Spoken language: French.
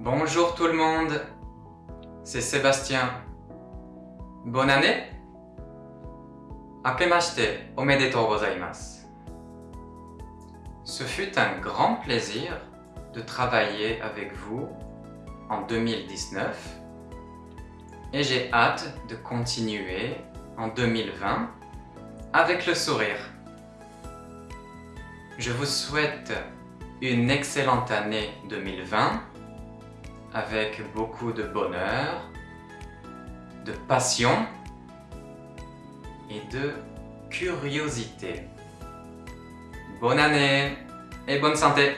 Bonjour tout le monde, c'est Sébastien. Bonne année Akemashite omedetou gozaimasu. Ce fut un grand plaisir de travailler avec vous en 2019 et j'ai hâte de continuer en 2020 avec le sourire. Je vous souhaite une excellente année 2020 avec beaucoup de bonheur, de passion et de curiosité. Bonne année et bonne santé